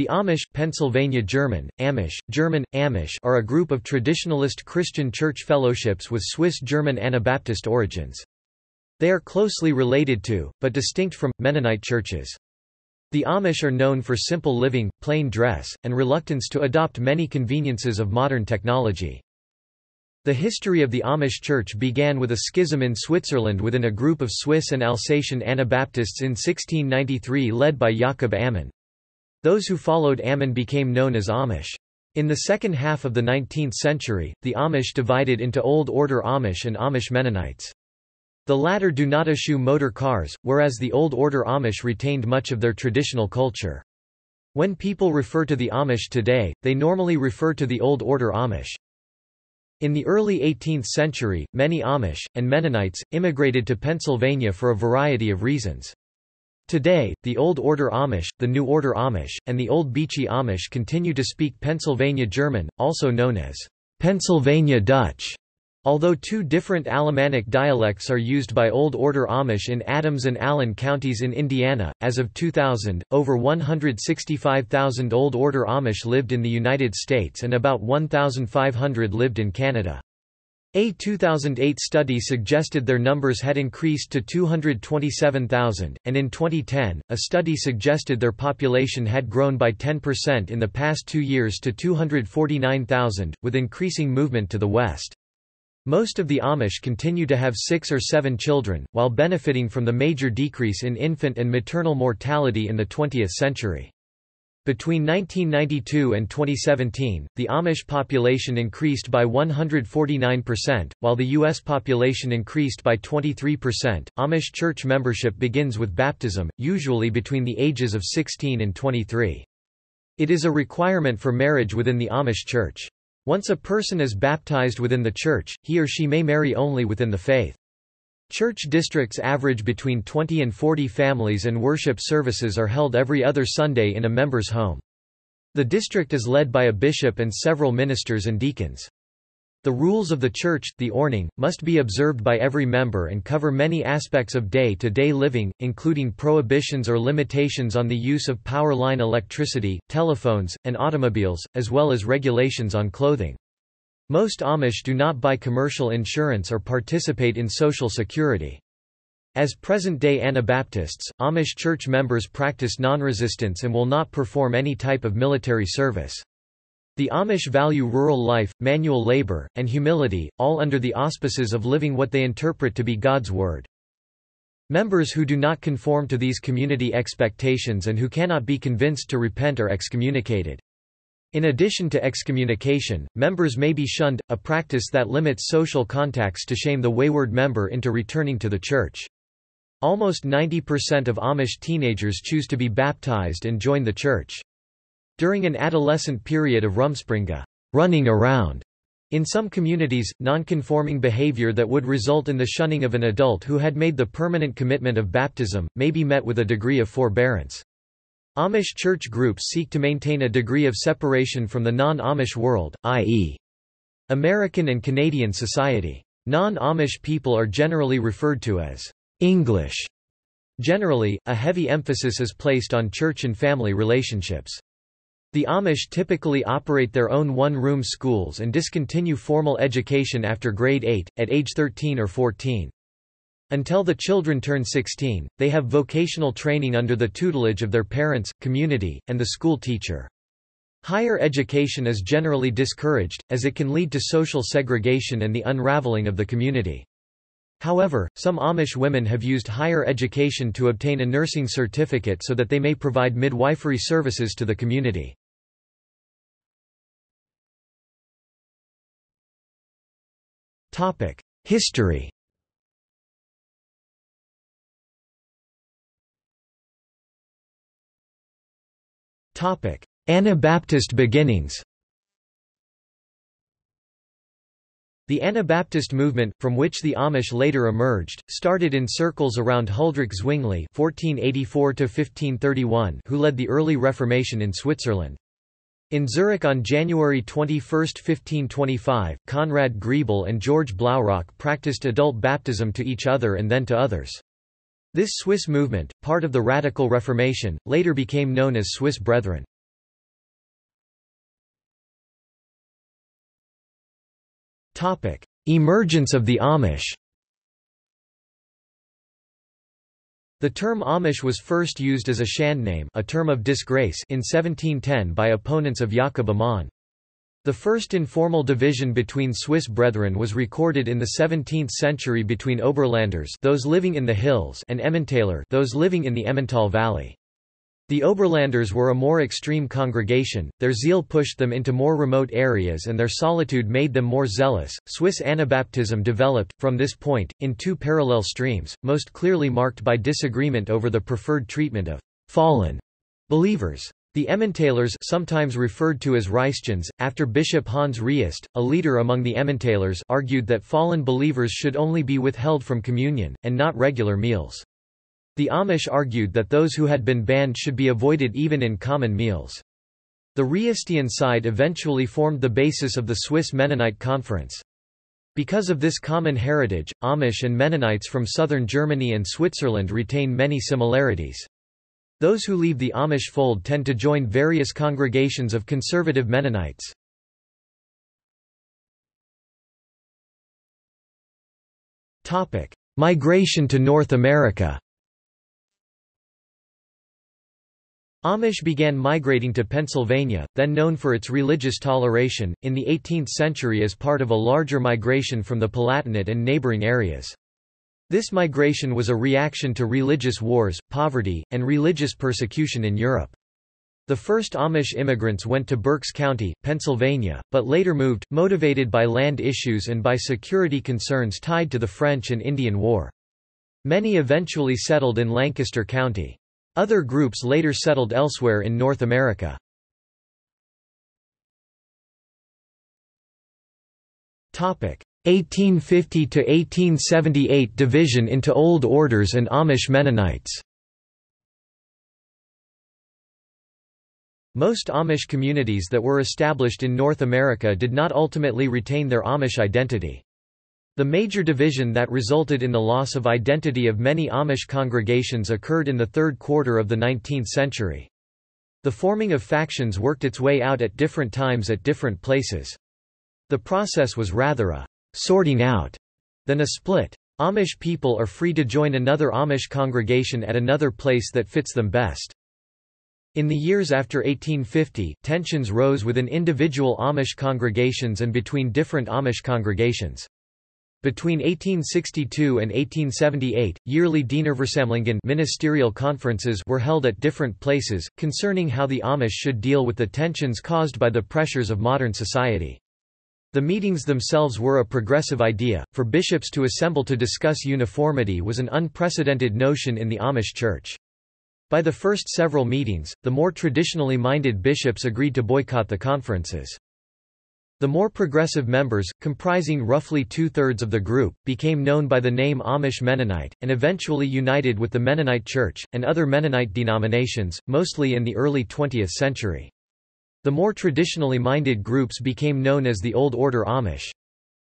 The Amish, Pennsylvania German, Amish, German, Amish are a group of traditionalist Christian church fellowships with Swiss-German Anabaptist origins. They are closely related to, but distinct from, Mennonite churches. The Amish are known for simple living, plain dress, and reluctance to adopt many conveniences of modern technology. The history of the Amish Church began with a schism in Switzerland within a group of Swiss and Alsatian Anabaptists in 1693 led by Jakob Ammann. Those who followed Ammann became known as Amish. In the second half of the 19th century, the Amish divided into Old Order Amish and Amish Mennonites. The latter do not eschew motor cars, whereas the Old Order Amish retained much of their traditional culture. When people refer to the Amish today, they normally refer to the Old Order Amish. In the early 18th century, many Amish, and Mennonites, immigrated to Pennsylvania for a variety of reasons. Today, the Old Order Amish, the New Order Amish, and the Old Beachy Amish continue to speak Pennsylvania German, also known as Pennsylvania Dutch. Although two different Alemannic dialects are used by Old Order Amish in Adams and Allen counties in Indiana, as of 2000, over 165,000 Old Order Amish lived in the United States and about 1,500 lived in Canada. A 2008 study suggested their numbers had increased to 227,000, and in 2010, a study suggested their population had grown by 10% in the past two years to 249,000, with increasing movement to the west. Most of the Amish continue to have six or seven children, while benefiting from the major decrease in infant and maternal mortality in the 20th century. Between 1992 and 2017, the Amish population increased by 149%, while the U.S. population increased by 23%. Amish church membership begins with baptism, usually between the ages of 16 and 23. It is a requirement for marriage within the Amish church. Once a person is baptized within the church, he or she may marry only within the faith. Church districts average between 20 and 40 families and worship services are held every other Sunday in a member's home. The district is led by a bishop and several ministers and deacons. The rules of the church, the ordnung, must be observed by every member and cover many aspects of day-to-day -day living, including prohibitions or limitations on the use of power line electricity, telephones, and automobiles, as well as regulations on clothing. Most Amish do not buy commercial insurance or participate in Social Security. As present-day Anabaptists, Amish church members practice non-resistance and will not perform any type of military service. The Amish value rural life, manual labor, and humility, all under the auspices of living what they interpret to be God's Word. Members who do not conform to these community expectations and who cannot be convinced to repent are excommunicated. In addition to excommunication, members may be shunned, a practice that limits social contacts to shame the wayward member into returning to the church. Almost 90% of Amish teenagers choose to be baptized and join the church. During an adolescent period of rumspringa running around", in some communities, nonconforming behavior that would result in the shunning of an adult who had made the permanent commitment of baptism, may be met with a degree of forbearance. Amish church groups seek to maintain a degree of separation from the non-Amish world, i.e. American and Canadian society. Non-Amish people are generally referred to as English. Generally, a heavy emphasis is placed on church and family relationships. The Amish typically operate their own one-room schools and discontinue formal education after grade 8, at age 13 or 14. Until the children turn 16, they have vocational training under the tutelage of their parents, community, and the school teacher. Higher education is generally discouraged, as it can lead to social segregation and the unraveling of the community. However, some Amish women have used higher education to obtain a nursing certificate so that they may provide midwifery services to the community. History Anabaptist beginnings The Anabaptist movement, from which the Amish later emerged, started in circles around Huldrych Zwingli (1484–1531), who led the early Reformation in Switzerland. In Zurich on January 21, 1525, Conrad Grebel and George Blaurock practiced adult baptism to each other and then to others. This Swiss movement, part of the Radical Reformation, later became known as Swiss Brethren. Emergence of the Amish The term Amish was first used as a Schandname a term of disgrace in 1710 by opponents of Jakob Ammann. The first informal division between Swiss brethren was recorded in the 17th century between Oberlanders those living in the hills and Emmentaler those living in the Emmental valley. The Oberlanders were a more extreme congregation, their zeal pushed them into more remote areas and their solitude made them more zealous. Swiss Anabaptism developed, from this point, in two parallel streams, most clearly marked by disagreement over the preferred treatment of fallen believers. The Emmentalers sometimes referred to as Reistians, after Bishop Hans Reist, a leader among the Emmentalers argued that fallen believers should only be withheld from communion, and not regular meals. The Amish argued that those who had been banned should be avoided even in common meals. The Reistian side eventually formed the basis of the Swiss Mennonite Conference. Because of this common heritage, Amish and Mennonites from southern Germany and Switzerland retain many similarities. Those who leave the Amish fold tend to join various congregations of conservative Mennonites. Migration to North America Amish began migrating to Pennsylvania, then known for its religious toleration, in the 18th century as part of a larger migration from the Palatinate and neighboring areas. This migration was a reaction to religious wars, poverty, and religious persecution in Europe. The first Amish immigrants went to Berks County, Pennsylvania, but later moved, motivated by land issues and by security concerns tied to the French and Indian War. Many eventually settled in Lancaster County. Other groups later settled elsewhere in North America. Topic: 1850–1878 division into Old Orders and Amish Mennonites Most Amish communities that were established in North America did not ultimately retain their Amish identity. The major division that resulted in the loss of identity of many Amish congregations occurred in the third quarter of the 19th century. The forming of factions worked its way out at different times at different places. The process was rather a sorting out than a split. Amish people are free to join another Amish congregation at another place that fits them best. In the years after 1850, tensions rose within individual Amish congregations and between different Amish congregations. Between 1862 and 1878, yearly Dienerversammlungen ministerial conferences were held at different places, concerning how the Amish should deal with the tensions caused by the pressures of modern society. The meetings themselves were a progressive idea, for bishops to assemble to discuss uniformity was an unprecedented notion in the Amish Church. By the first several meetings, the more traditionally minded bishops agreed to boycott the conferences. The more progressive members, comprising roughly two-thirds of the group, became known by the name Amish Mennonite, and eventually united with the Mennonite Church, and other Mennonite denominations, mostly in the early 20th century. The more traditionally minded groups became known as the Old Order Amish.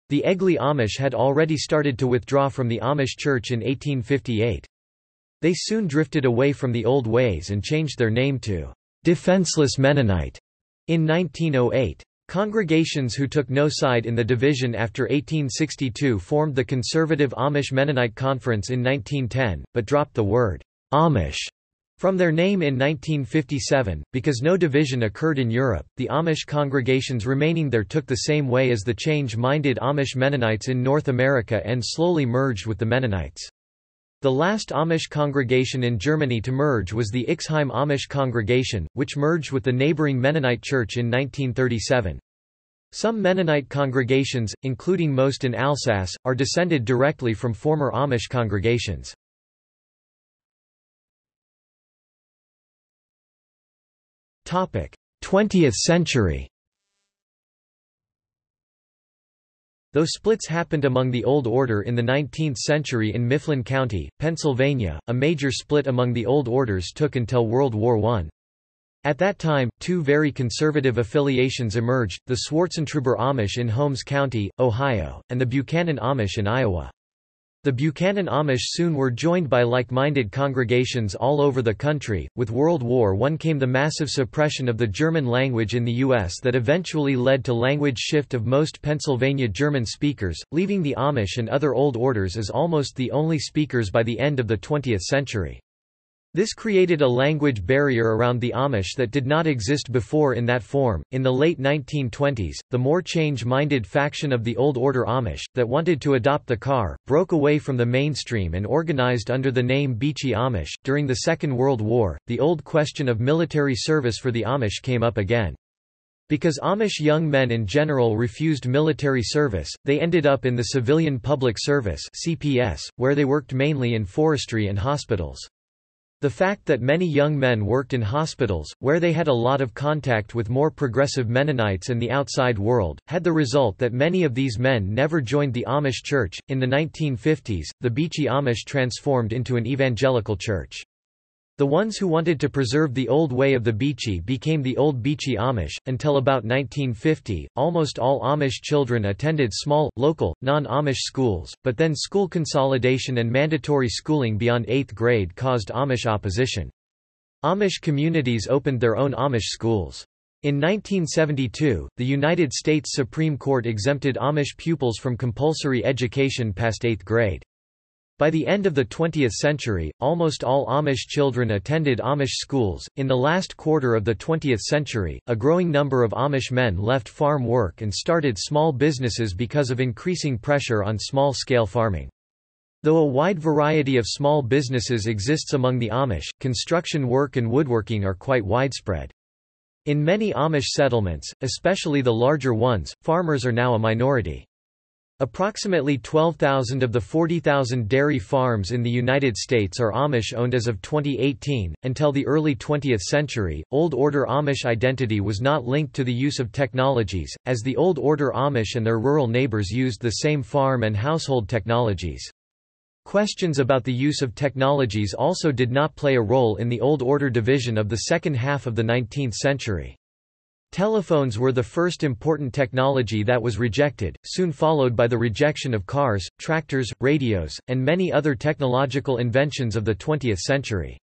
The Egly Amish had already started to withdraw from the Amish Church in 1858. They soon drifted away from the old ways and changed their name to Defenseless Mennonite in 1908. Congregations who took no side in the division after 1862 formed the conservative Amish Mennonite Conference in 1910, but dropped the word Amish from their name in 1957, because no division occurred in Europe, the Amish congregations remaining there took the same way as the change-minded Amish Mennonites in North America and slowly merged with the Mennonites. The last Amish congregation in Germany to merge was the Ixheim Amish congregation, which merged with the neighboring Mennonite church in 1937. Some Mennonite congregations, including most in Alsace, are descended directly from former Amish congregations. 20th century Though splits happened among the Old Order in the 19th century in Mifflin County, Pennsylvania, a major split among the Old Orders took until World War I. At that time, two very conservative affiliations emerged, the Swartzentruber Amish in Holmes County, Ohio, and the Buchanan Amish in Iowa. The Buchanan Amish soon were joined by like-minded congregations all over the country. With World War I came the massive suppression of the German language in the U.S. that eventually led to language shift of most Pennsylvania German speakers, leaving the Amish and other Old Orders as almost the only speakers by the end of the 20th century. This created a language barrier around the Amish that did not exist before in that form. In the late 1920s, the more change minded faction of the Old Order Amish, that wanted to adopt the car, broke away from the mainstream and organized under the name Beachy Amish. During the Second World War, the old question of military service for the Amish came up again. Because Amish young men in general refused military service, they ended up in the Civilian Public Service (CPS), where they worked mainly in forestry and hospitals. The fact that many young men worked in hospitals, where they had a lot of contact with more progressive Mennonites and the outside world, had the result that many of these men never joined the Amish church. In the 1950s, the Beachy Amish transformed into an evangelical church. The ones who wanted to preserve the old way of the Beachy became the Old Beachy Amish. Until about 1950, almost all Amish children attended small, local, non Amish schools, but then school consolidation and mandatory schooling beyond 8th grade caused Amish opposition. Amish communities opened their own Amish schools. In 1972, the United States Supreme Court exempted Amish pupils from compulsory education past 8th grade. By the end of the 20th century, almost all Amish children attended Amish schools. In the last quarter of the 20th century, a growing number of Amish men left farm work and started small businesses because of increasing pressure on small scale farming. Though a wide variety of small businesses exists among the Amish, construction work and woodworking are quite widespread. In many Amish settlements, especially the larger ones, farmers are now a minority. Approximately 12,000 of the 40,000 dairy farms in the United States are Amish owned as of 2018. Until the early 20th century, Old Order Amish identity was not linked to the use of technologies, as the Old Order Amish and their rural neighbors used the same farm and household technologies. Questions about the use of technologies also did not play a role in the Old Order division of the second half of the 19th century. Telephones were the first important technology that was rejected, soon followed by the rejection of cars, tractors, radios, and many other technological inventions of the 20th century.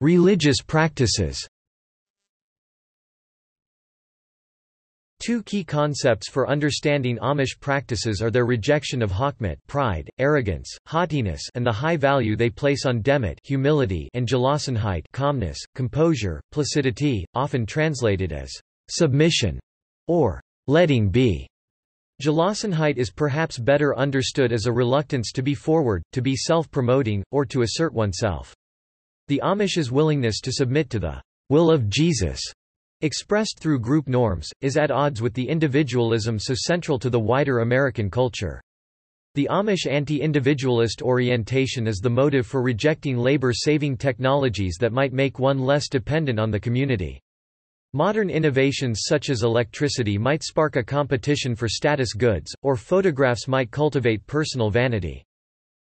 Religious practices Two key concepts for understanding Amish practices are their rejection of Hochmut pride, arrogance, haughtiness and the high value they place on Demut humility and Gelassenheit calmness, composure, placidity, often translated as submission or letting be. Gelassenheit is perhaps better understood as a reluctance to be forward, to be self-promoting, or to assert oneself. The Amish's willingness to submit to the will of Jesus expressed through group norms, is at odds with the individualism so central to the wider American culture. The Amish anti-individualist orientation is the motive for rejecting labor-saving technologies that might make one less dependent on the community. Modern innovations such as electricity might spark a competition for status goods, or photographs might cultivate personal vanity.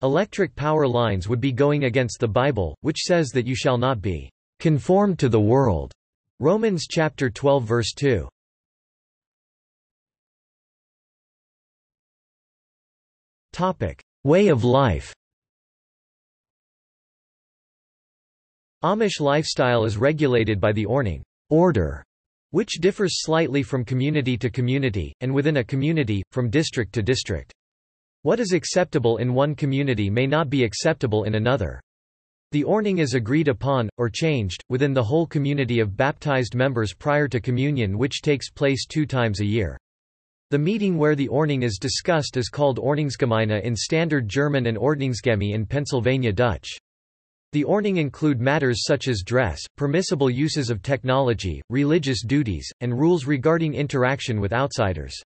Electric power lines would be going against the Bible, which says that you shall not be conformed to the world, Romans chapter 12 verse 2. Topic: Way of life. Amish lifestyle is regulated by the Ordnung order, which differs slightly from community to community, and within a community, from district to district. What is acceptable in one community may not be acceptable in another. The Ordnung is agreed upon, or changed, within the whole community of baptized members prior to communion which takes place two times a year. The meeting where the Ordnung is discussed is called Ordnungsgemeine in Standard German and Ordnungsgeme in Pennsylvania Dutch. The Ordnung include matters such as dress, permissible uses of technology, religious duties, and rules regarding interaction with outsiders.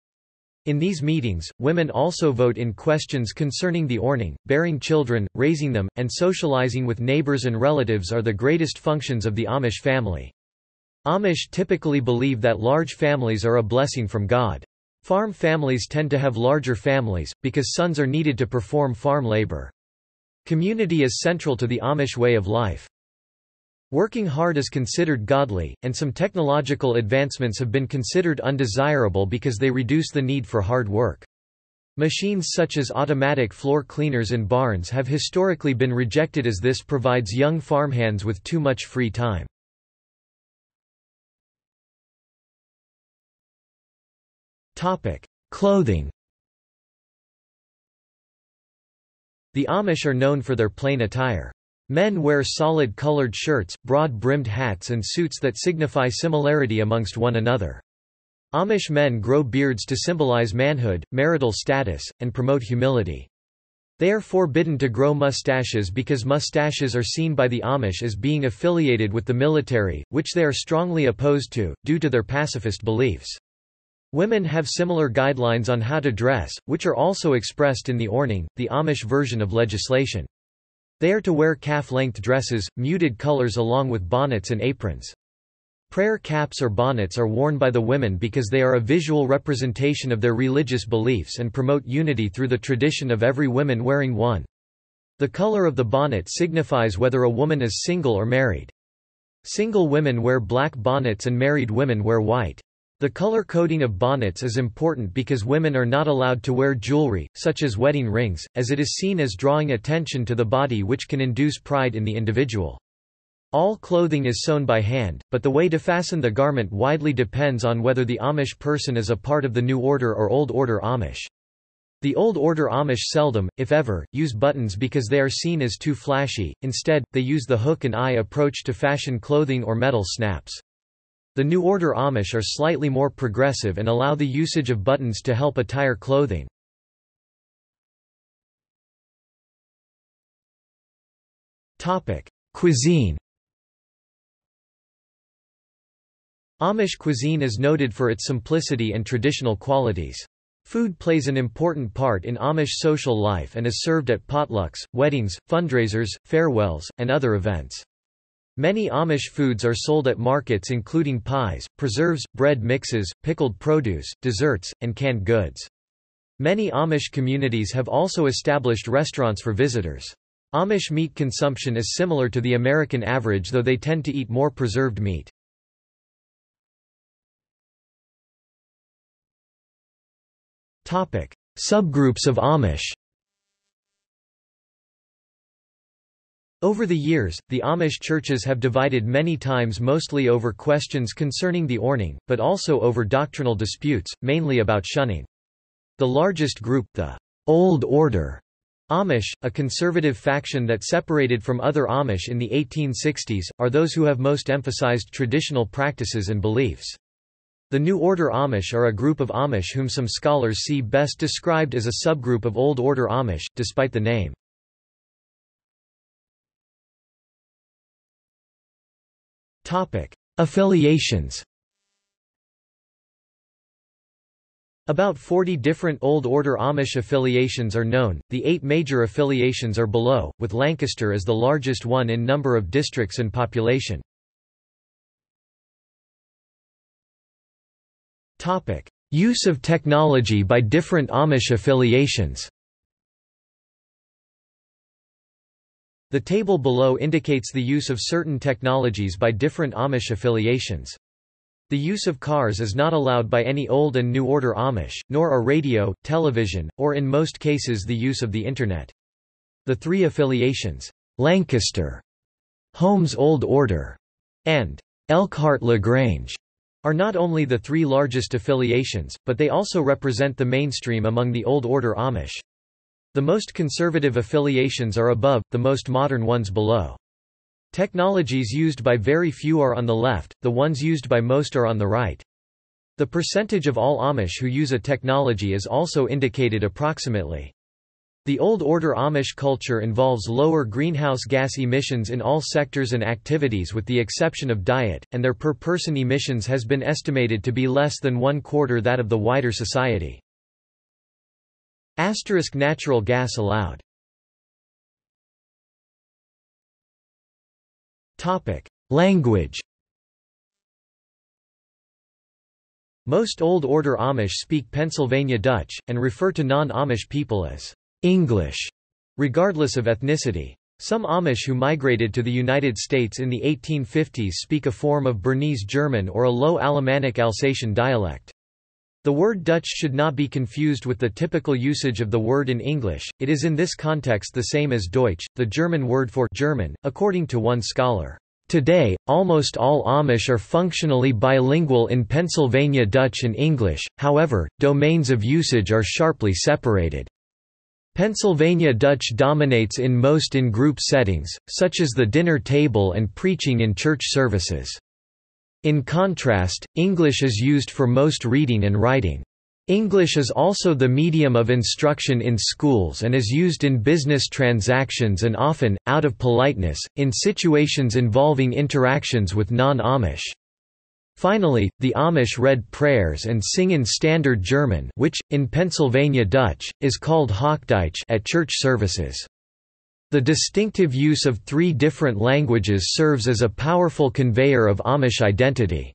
In these meetings, women also vote in questions concerning the Ordnung, bearing children, raising them, and socializing with neighbors and relatives are the greatest functions of the Amish family. Amish typically believe that large families are a blessing from God. Farm families tend to have larger families, because sons are needed to perform farm labor. Community is central to the Amish way of life. Working hard is considered godly, and some technological advancements have been considered undesirable because they reduce the need for hard work. Machines such as automatic floor cleaners in barns have historically been rejected as this provides young farmhands with too much free time. Clothing The Amish are known for their plain attire. Men wear solid colored shirts, broad-brimmed hats and suits that signify similarity amongst one another. Amish men grow beards to symbolize manhood, marital status, and promote humility. They are forbidden to grow mustaches because mustaches are seen by the Amish as being affiliated with the military, which they are strongly opposed to, due to their pacifist beliefs. Women have similar guidelines on how to dress, which are also expressed in the Ordnung, the Amish version of legislation. They are to wear calf-length dresses, muted colors along with bonnets and aprons. Prayer caps or bonnets are worn by the women because they are a visual representation of their religious beliefs and promote unity through the tradition of every woman wearing one. The color of the bonnet signifies whether a woman is single or married. Single women wear black bonnets and married women wear white. The color coding of bonnets is important because women are not allowed to wear jewelry, such as wedding rings, as it is seen as drawing attention to the body which can induce pride in the individual. All clothing is sewn by hand, but the way to fasten the garment widely depends on whether the Amish person is a part of the New Order or Old Order Amish. The Old Order Amish seldom, if ever, use buttons because they are seen as too flashy, instead, they use the hook and eye approach to fashion clothing or metal snaps. The New Order Amish are slightly more progressive and allow the usage of buttons to help attire clothing. Cuisine Amish cuisine is noted for its simplicity and traditional qualities. Food plays an important part in Amish social life and is served at potlucks, weddings, fundraisers, farewells, and other events. Many Amish foods are sold at markets including pies, preserves, bread mixes, pickled produce, desserts, and canned goods. Many Amish communities have also established restaurants for visitors. Amish meat consumption is similar to the American average though they tend to eat more preserved meat. Subgroups of Amish Over the years, the Amish churches have divided many times mostly over questions concerning the Ordnung, but also over doctrinal disputes, mainly about shunning. The largest group, the Old Order Amish, a conservative faction that separated from other Amish in the 1860s, are those who have most emphasized traditional practices and beliefs. The New Order Amish are a group of Amish whom some scholars see best described as a subgroup of Old Order Amish, despite the name. Topic: Affiliations. About 40 different Old Order Amish affiliations are known. The eight major affiliations are below, with Lancaster as the largest one in number of districts and population. Topic: Use of technology by different Amish affiliations. The table below indicates the use of certain technologies by different Amish affiliations. The use of cars is not allowed by any Old and New Order Amish, nor are radio, television, or in most cases the use of the Internet. The three affiliations, Lancaster, Holmes Old Order, and Elkhart-LaGrange, are not only the three largest affiliations, but they also represent the mainstream among the Old Order Amish. The most conservative affiliations are above, the most modern ones below. Technologies used by very few are on the left, the ones used by most are on the right. The percentage of all Amish who use a technology is also indicated approximately. The Old Order Amish culture involves lower greenhouse gas emissions in all sectors and activities with the exception of diet, and their per-person emissions has been estimated to be less than one quarter that of the wider society. Asterisk natural gas allowed. Topic: Language. Most Old Order Amish speak Pennsylvania Dutch, and refer to non-Amish people as English, regardless of ethnicity. Some Amish who migrated to the United States in the 1850s speak a form of Bernese German or a Low Alemannic Alsatian dialect. The word Dutch should not be confused with the typical usage of the word in English, it is in this context the same as Deutsch, the German word for German, according to one scholar. Today, almost all Amish are functionally bilingual in Pennsylvania Dutch and English, however, domains of usage are sharply separated. Pennsylvania Dutch dominates in most in-group settings, such as the dinner table and preaching in church services. In contrast, English is used for most reading and writing. English is also the medium of instruction in schools and is used in business transactions and often, out of politeness, in situations involving interactions with non-Amish. Finally, the Amish read prayers and sing in Standard German which, in Pennsylvania Dutch, is called Hochdeutsch at church services. The distinctive use of three different languages serves as a powerful conveyor of Amish identity.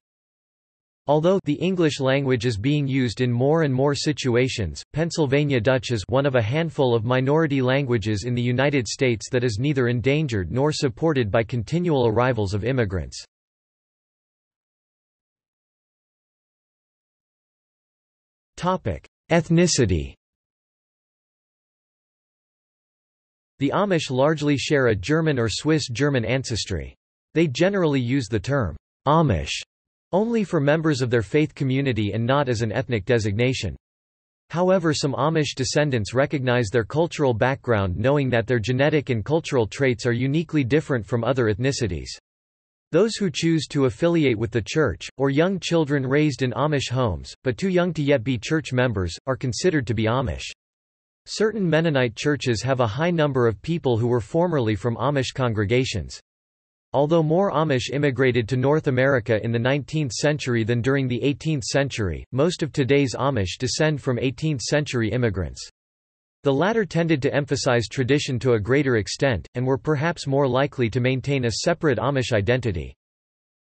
Although the English language is being used in more and more situations, Pennsylvania Dutch is one of a handful of minority languages in the United States that is neither endangered nor supported by continual arrivals of immigrants. Ethnicity The Amish largely share a German or Swiss German ancestry. They generally use the term Amish only for members of their faith community and not as an ethnic designation. However some Amish descendants recognize their cultural background knowing that their genetic and cultural traits are uniquely different from other ethnicities. Those who choose to affiliate with the church, or young children raised in Amish homes, but too young to yet be church members, are considered to be Amish. Certain Mennonite churches have a high number of people who were formerly from Amish congregations. Although more Amish immigrated to North America in the 19th century than during the 18th century, most of today's Amish descend from 18th-century immigrants. The latter tended to emphasize tradition to a greater extent, and were perhaps more likely to maintain a separate Amish identity.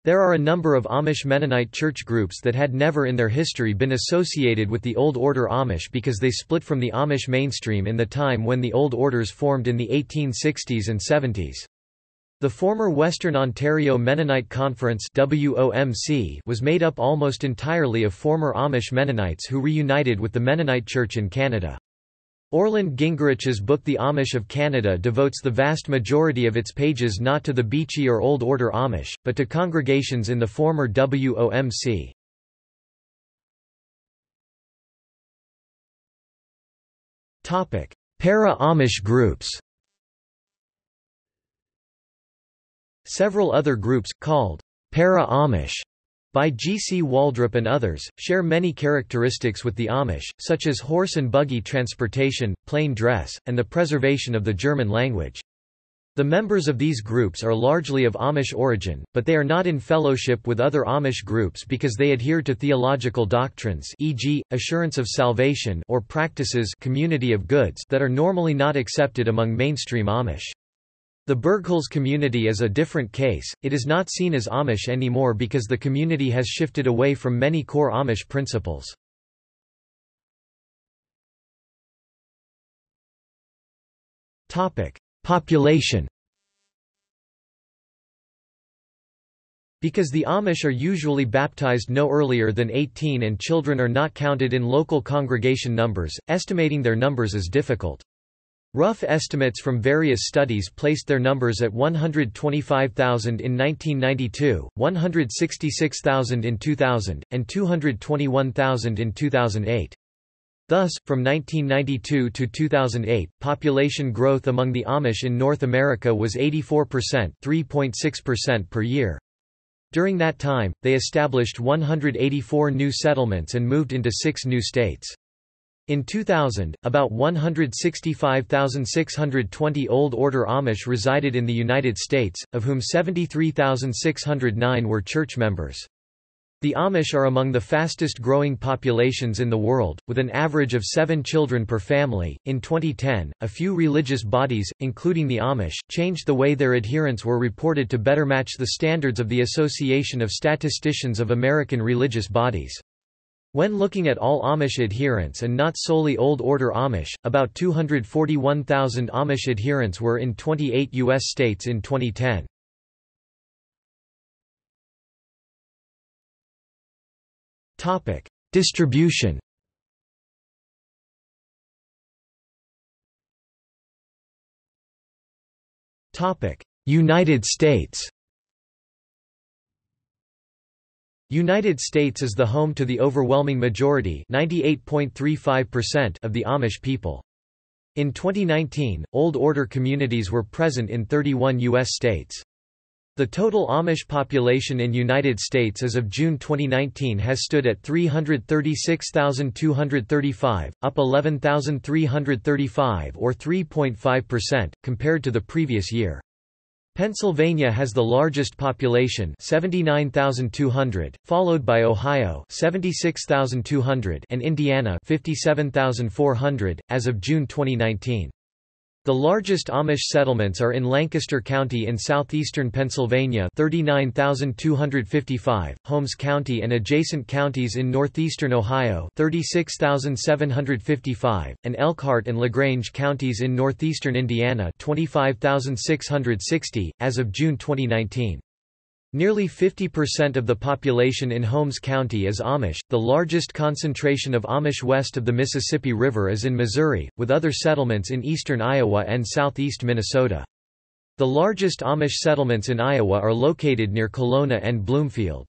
There are a number of Amish Mennonite church groups that had never in their history been associated with the Old Order Amish because they split from the Amish mainstream in the time when the Old Orders formed in the 1860s and 70s. The former Western Ontario Mennonite Conference was made up almost entirely of former Amish Mennonites who reunited with the Mennonite Church in Canada. Orland Gingerich's book The Amish of Canada devotes the vast majority of its pages not to the Beachy or Old Order Amish, but to congregations in the former WOMC. Para-Amish groups Several other groups, called para-Amish, by G. C. Waldrop and others, share many characteristics with the Amish, such as horse and buggy transportation, plain dress, and the preservation of the German language. The members of these groups are largely of Amish origin, but they are not in fellowship with other Amish groups because they adhere to theological doctrines e.g., assurance of salvation or practices community of goods that are normally not accepted among mainstream Amish. The Bergholz community is a different case, it is not seen as Amish anymore because the community has shifted away from many core Amish principles. Population Because the Amish are usually baptized no earlier than 18 and children are not counted in local congregation numbers, estimating their numbers is difficult. Rough estimates from various studies placed their numbers at 125,000 in 1992, 166,000 in 2000, and 221,000 in 2008. Thus, from 1992 to 2008, population growth among the Amish in North America was 84% 3.6% per year. During that time, they established 184 new settlements and moved into six new states. In 2000, about 165,620 Old Order Amish resided in the United States, of whom 73,609 were church members. The Amish are among the fastest growing populations in the world, with an average of seven children per family. In 2010, a few religious bodies, including the Amish, changed the way their adherents were reported to better match the standards of the Association of Statisticians of American Religious Bodies. When looking at all Amish adherents and not solely Old Order Amish, about 241,000 Amish adherents were in 28 U.S. states in 2010. Topic: Distribution Topic: United States United States is the home to the overwhelming majority of the Amish people. In 2019, Old Order communities were present in 31 U.S. states. The total Amish population in United States as of June 2019 has stood at 336,235, up 11,335 or 3.5%, compared to the previous year. Pennsylvania has the largest population 79,200, followed by Ohio 76,200 and Indiana 57,400, as of June 2019. The largest Amish settlements are in Lancaster County in southeastern Pennsylvania 39,255, Holmes County and adjacent counties in northeastern Ohio 36,755, and Elkhart and LaGrange counties in northeastern Indiana 25,660, as of June 2019. Nearly 50% of the population in Holmes County is Amish. The largest concentration of Amish west of the Mississippi River is in Missouri, with other settlements in eastern Iowa and southeast Minnesota. The largest Amish settlements in Iowa are located near Kalona and Bloomfield.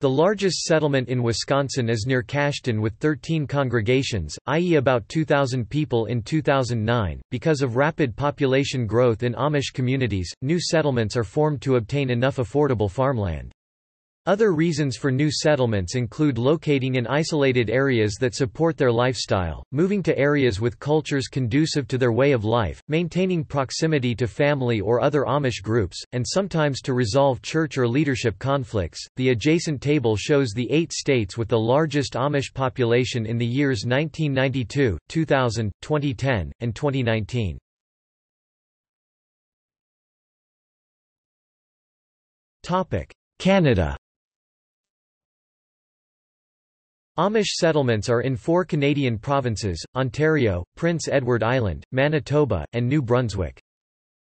The largest settlement in Wisconsin is near Cashton with 13 congregations, i.e. about 2,000 people in 2009. Because of rapid population growth in Amish communities, new settlements are formed to obtain enough affordable farmland. Other reasons for new settlements include locating in isolated areas that support their lifestyle, moving to areas with cultures conducive to their way of life, maintaining proximity to family or other Amish groups, and sometimes to resolve church or leadership conflicts. The adjacent table shows the eight states with the largest Amish population in the years 1992, 2000, 2010, and 2019. Topic: Canada Amish settlements are in four Canadian provinces, Ontario, Prince Edward Island, Manitoba, and New Brunswick.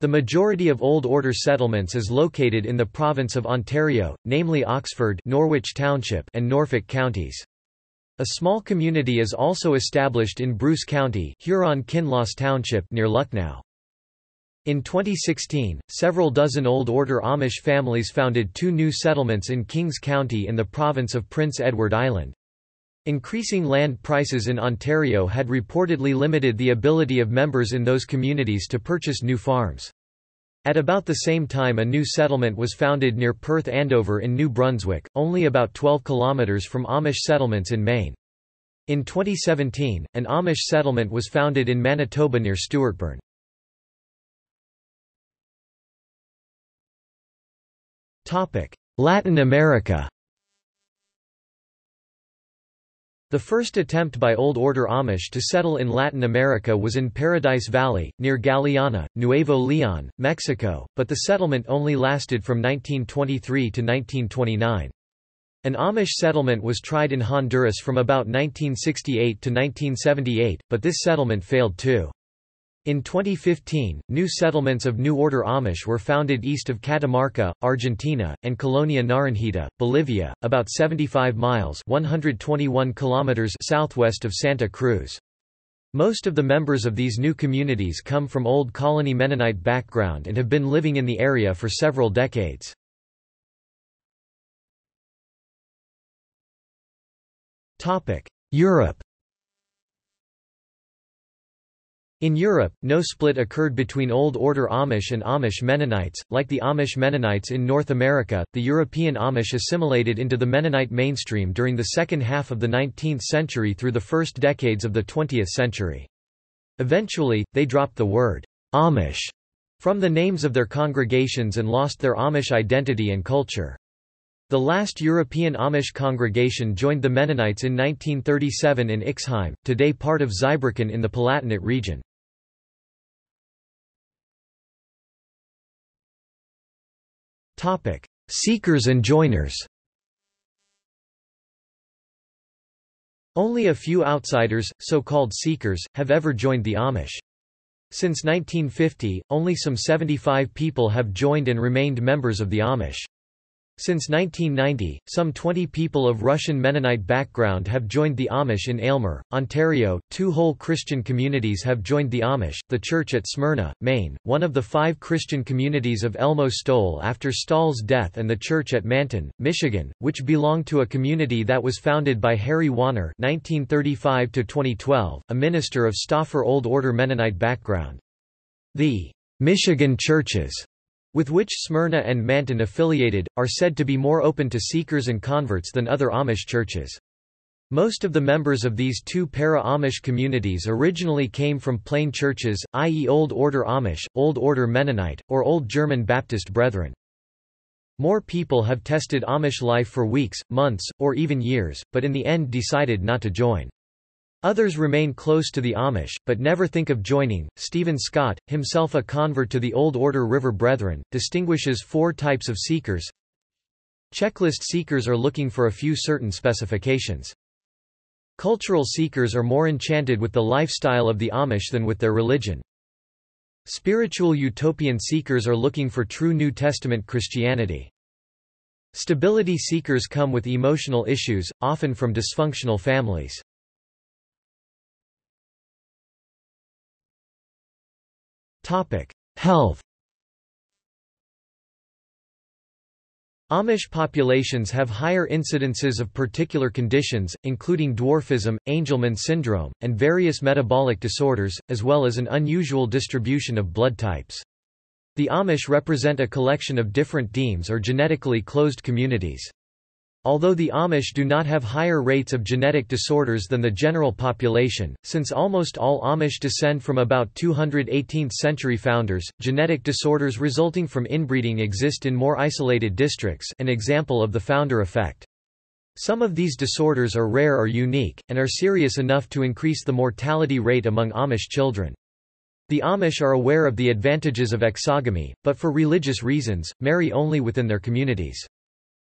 The majority of Old Order settlements is located in the province of Ontario, namely Oxford Norwich Township and Norfolk counties. A small community is also established in Bruce County Huron-Kinloss Township near Lucknow. In 2016, several dozen Old Order Amish families founded two new settlements in Kings County in the province of Prince Edward Island. Increasing land prices in Ontario had reportedly limited the ability of members in those communities to purchase new farms. At about the same time a new settlement was founded near Perth Andover in New Brunswick, only about 12 kilometres from Amish settlements in Maine. In 2017, an Amish settlement was founded in Manitoba near Stuartburn. Latin America The first attempt by Old Order Amish to settle in Latin America was in Paradise Valley, near Galeana, Nuevo Leon, Mexico, but the settlement only lasted from 1923 to 1929. An Amish settlement was tried in Honduras from about 1968 to 1978, but this settlement failed too. In 2015, new settlements of New Order Amish were founded east of Catamarca, Argentina, and Colonia Naranjita, Bolivia, about 75 miles 121 kilometers southwest of Santa Cruz. Most of the members of these new communities come from Old Colony Mennonite background and have been living in the area for several decades. Europe In Europe, no split occurred between Old Order Amish and Amish Mennonites. Like the Amish Mennonites in North America, the European Amish assimilated into the Mennonite mainstream during the second half of the 19th century through the first decades of the 20th century. Eventually, they dropped the word Amish from the names of their congregations and lost their Amish identity and culture. The last European Amish congregation joined the Mennonites in 1937 in Ixheim, today part of Zweibrücken in the Palatinate region. Seekers and joiners. Only a few outsiders, so-called seekers, have ever joined the Amish. Since 1950, only some 75 people have joined and remained members of the Amish. Since 1990, some 20 people of Russian Mennonite background have joined the Amish in Aylmer, Ontario. Two whole Christian communities have joined the Amish the church at Smyrna, Maine, one of the five Christian communities of Elmo Stoll after Stoll's death, and the church at Manton, Michigan, which belonged to a community that was founded by Harry Wanner. 1935 2012, a minister of Stauffer Old Order Mennonite background. The Michigan churches with which Smyrna and Manton affiliated, are said to be more open to seekers and converts than other Amish churches. Most of the members of these two para-Amish communities originally came from plain churches, i.e. Old Order Amish, Old Order Mennonite, or Old German Baptist Brethren. More people have tested Amish life for weeks, months, or even years, but in the end decided not to join. Others remain close to the Amish, but never think of joining. Stephen Scott, himself a convert to the Old Order River Brethren, distinguishes four types of seekers. Checklist seekers are looking for a few certain specifications. Cultural seekers are more enchanted with the lifestyle of the Amish than with their religion. Spiritual utopian seekers are looking for true New Testament Christianity. Stability seekers come with emotional issues, often from dysfunctional families. Topic: Health. Amish populations have higher incidences of particular conditions, including dwarfism, Angelman syndrome, and various metabolic disorders, as well as an unusual distribution of blood types. The Amish represent a collection of different demes or genetically closed communities. Although the Amish do not have higher rates of genetic disorders than the general population, since almost all Amish descend from about 200 18th-century founders, genetic disorders resulting from inbreeding exist in more isolated districts an example of the founder effect. Some of these disorders are rare or unique, and are serious enough to increase the mortality rate among Amish children. The Amish are aware of the advantages of exogamy, but for religious reasons, marry only within their communities.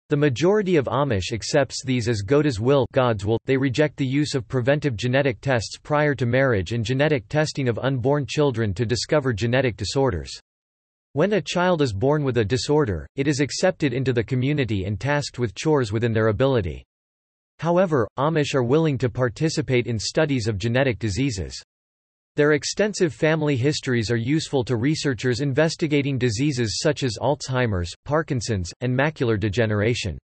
The majority of Amish accepts these as Gottes Wille, God's will. They reject the use of preventive genetic tests prior to marriage and genetic testing of unborn children to discover genetic disorders. When a child is born with a disorder, it is accepted into the community and tasked with chores within their ability. However, Amish are willing to participate in studies of genetic diseases. Their extensive family histories are useful to researchers investigating diseases such as Alzheimer's, Parkinson's, and macular degeneration.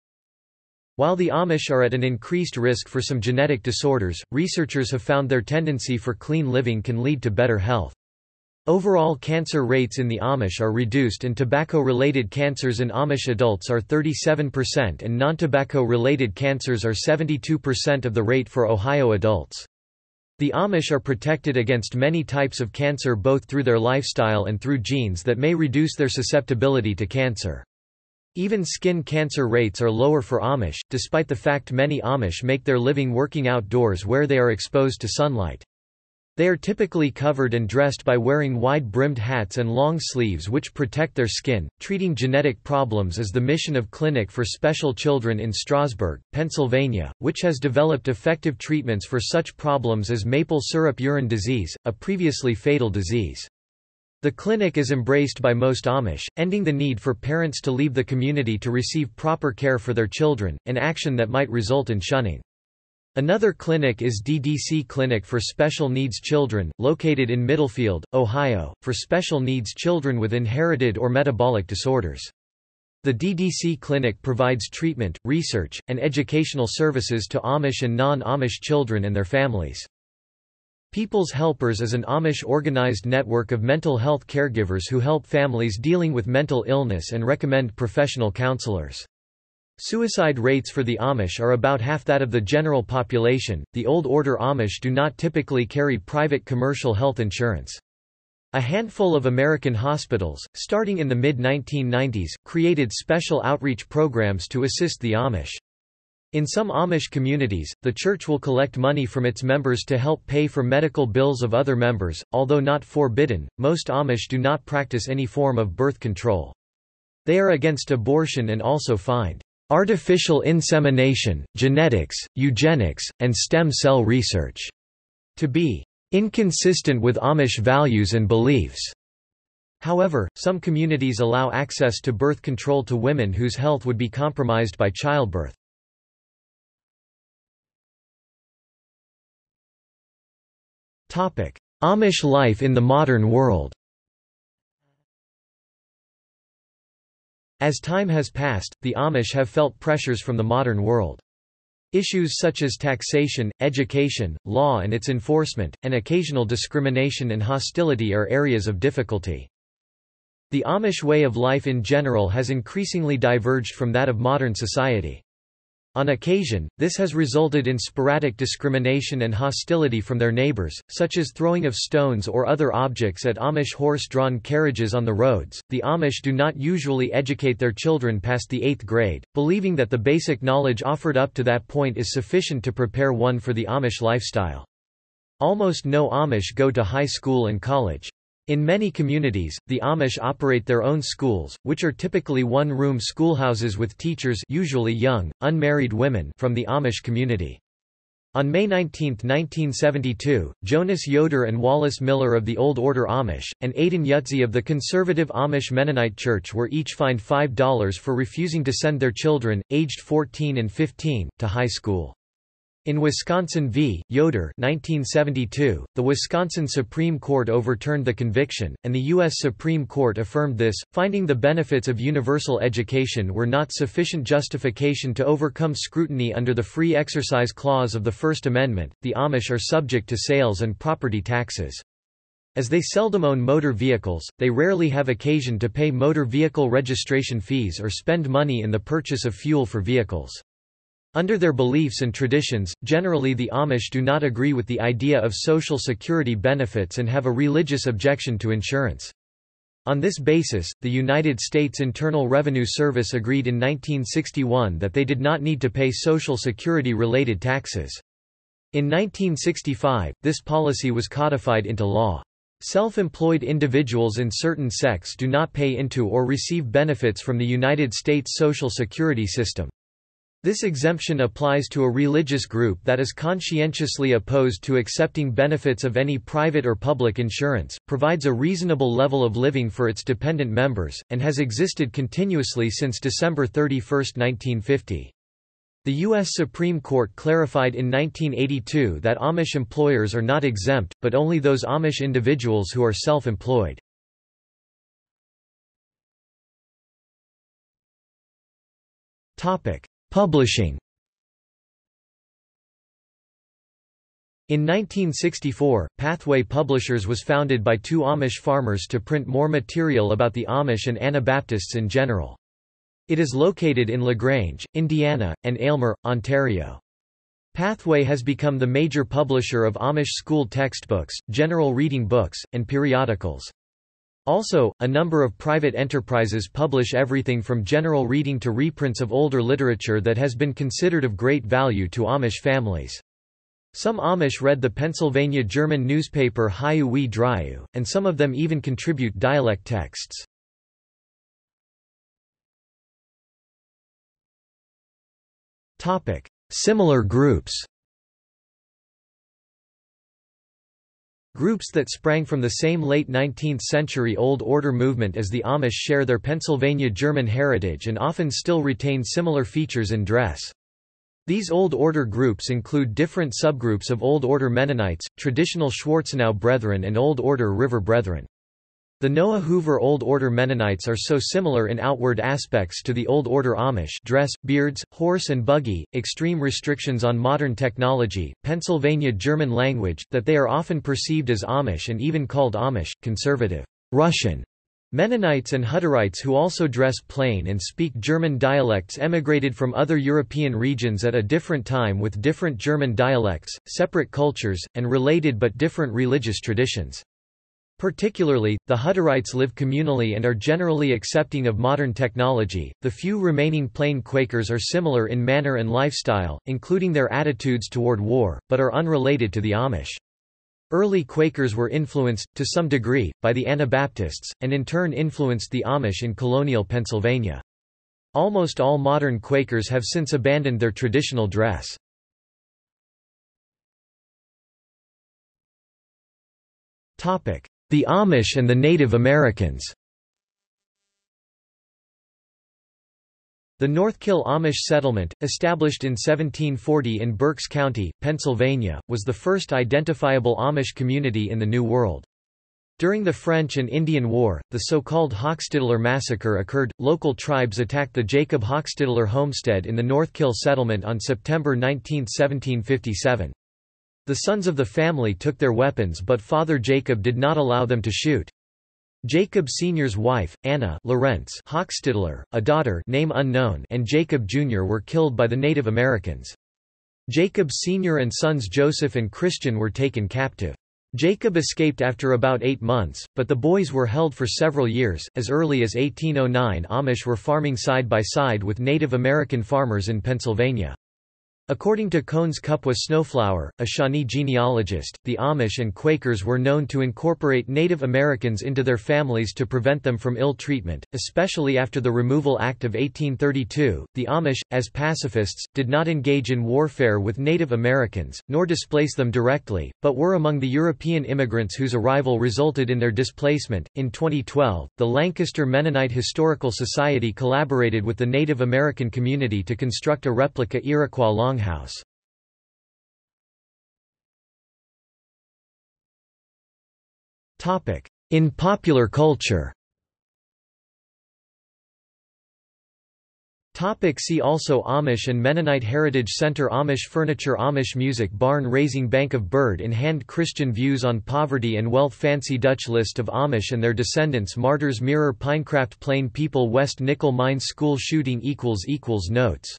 While the Amish are at an increased risk for some genetic disorders, researchers have found their tendency for clean living can lead to better health. Overall cancer rates in the Amish are reduced and tobacco-related cancers in Amish adults are 37% and non-tobacco-related cancers are 72% of the rate for Ohio adults. The Amish are protected against many types of cancer both through their lifestyle and through genes that may reduce their susceptibility to cancer. Even skin cancer rates are lower for Amish, despite the fact many Amish make their living working outdoors where they are exposed to sunlight. They are typically covered and dressed by wearing wide-brimmed hats and long sleeves which protect their skin. Treating genetic problems is the mission of Clinic for Special Children in Strasburg, Pennsylvania, which has developed effective treatments for such problems as maple syrup urine disease, a previously fatal disease. The clinic is embraced by most Amish, ending the need for parents to leave the community to receive proper care for their children, an action that might result in shunning. Another clinic is DDC Clinic for Special Needs Children, located in Middlefield, Ohio, for special needs children with inherited or metabolic disorders. The DDC Clinic provides treatment, research, and educational services to Amish and non-Amish children and their families. People's Helpers is an Amish organized network of mental health caregivers who help families dealing with mental illness and recommend professional counselors. Suicide rates for the Amish are about half that of the general population. The Old Order Amish do not typically carry private commercial health insurance. A handful of American hospitals, starting in the mid-1990s, created special outreach programs to assist the Amish. In some Amish communities, the church will collect money from its members to help pay for medical bills of other members, although not forbidden. Most Amish do not practice any form of birth control. They are against abortion and also find artificial insemination, genetics, eugenics, and stem cell research, to be inconsistent with Amish values and beliefs. However, some communities allow access to birth control to women whose health would be compromised by childbirth. Amish life in the modern world As time has passed, the Amish have felt pressures from the modern world. Issues such as taxation, education, law and its enforcement, and occasional discrimination and hostility are areas of difficulty. The Amish way of life in general has increasingly diverged from that of modern society. On occasion, this has resulted in sporadic discrimination and hostility from their neighbors, such as throwing of stones or other objects at Amish horse-drawn carriages on the roads. The Amish do not usually educate their children past the 8th grade, believing that the basic knowledge offered up to that point is sufficient to prepare one for the Amish lifestyle. Almost no Amish go to high school and college. In many communities, the Amish operate their own schools, which are typically one-room schoolhouses with teachers usually young, unmarried women from the Amish community. On May 19, 1972, Jonas Yoder and Wallace Miller of the Old Order Amish, and Adin Yutzy of the conservative Amish Mennonite Church were each fined $5 for refusing to send their children, aged 14 and 15, to high school. In Wisconsin v. Yoder 1972, the Wisconsin Supreme Court overturned the conviction, and the U.S. Supreme Court affirmed this, finding the benefits of universal education were not sufficient justification to overcome scrutiny under the Free Exercise Clause of the First Amendment. The Amish are subject to sales and property taxes. As they seldom own motor vehicles, they rarely have occasion to pay motor vehicle registration fees or spend money in the purchase of fuel for vehicles. Under their beliefs and traditions, generally the Amish do not agree with the idea of Social Security benefits and have a religious objection to insurance. On this basis, the United States Internal Revenue Service agreed in 1961 that they did not need to pay Social Security-related taxes. In 1965, this policy was codified into law. Self-employed individuals in certain sects do not pay into or receive benefits from the United States Social Security system. This exemption applies to a religious group that is conscientiously opposed to accepting benefits of any private or public insurance, provides a reasonable level of living for its dependent members, and has existed continuously since December 31, 1950. The U.S. Supreme Court clarified in 1982 that Amish employers are not exempt, but only those Amish individuals who are self-employed. Topic: Publishing In 1964, Pathway Publishers was founded by two Amish farmers to print more material about the Amish and Anabaptists in general. It is located in LaGrange, Indiana, and Aylmer, Ontario. Pathway has become the major publisher of Amish school textbooks, general reading books, and periodicals. Also, a number of private enterprises publish everything from general reading to reprints of older literature that has been considered of great value to Amish families. Some Amish read the Pennsylvania German newspaper Hiwwe wie Driwwe, and some of them even contribute dialect texts. Similar groups Groups that sprang from the same late 19th-century Old Order movement as the Amish share their Pennsylvania German heritage and often still retain similar features in dress. These Old Order groups include different subgroups of Old Order Mennonites, traditional Schwarzenau Brethren and Old Order River Brethren. The Noah Hoover Old Order Mennonites are so similar in outward aspects to the Old Order Amish dress, beards, horse and buggy, extreme restrictions on modern technology, Pennsylvania German language, that they are often perceived as Amish and even called Amish, conservative, Russian. Mennonites and Hutterites who also dress plain and speak German dialects emigrated from other European regions at a different time with different German dialects, separate cultures, and related but different religious traditions. Particularly, the Hutterites live communally and are generally accepting of modern technology. The few remaining plain Quakers are similar in manner and lifestyle, including their attitudes toward war, but are unrelated to the Amish. Early Quakers were influenced, to some degree, by the Anabaptists, and in turn influenced the Amish in colonial Pennsylvania. Almost all modern Quakers have since abandoned their traditional dress. The Amish and the Native Americans The Northkill Amish settlement, established in 1740 in Berks County, Pennsylvania, was the first identifiable Amish community in the New World. During the French and Indian War, the so-called Hochstetler massacre occurred. Local tribes attacked the Jacob Hochstetler homestead in the Northkill settlement on September 19, 1757. The sons of the family took their weapons but Father Jacob did not allow them to shoot. Jacob Sr.'s wife, Anna Lorentz Hochstetler, a daughter name unknown and Jacob Jr. were killed by the Native Americans. Jacob Sr. and sons Joseph and Christian were taken captive. Jacob escaped after about eight months, but the boys were held for several years. As early as 1809, Amish were farming side by side with Native American farmers in Pennsylvania. According to Cones Kupwa Snowflower, a Shawnee genealogist, the Amish and Quakers were known to incorporate Native Americans into their families to prevent them from ill treatment, especially after the Removal Act of 1832. The Amish, as pacifists, did not engage in warfare with Native Americans, nor displace them directly, but were among the European immigrants whose arrival resulted in their displacement. In 2012, the Lancaster Mennonite Historical Society collaborated with the Native American community to construct a replica Iroquois long Longhouse. In popular culture. Topic. See also Amish and Mennonite Heritage Center Amish furniture Amish music Barn raising Bank of Bird in hand Christian views on poverty and wealth Fancy Dutch list of Amish and their descendants Martyrs Mirror Pinecraft Plain People West Nickel Mine School shooting Notes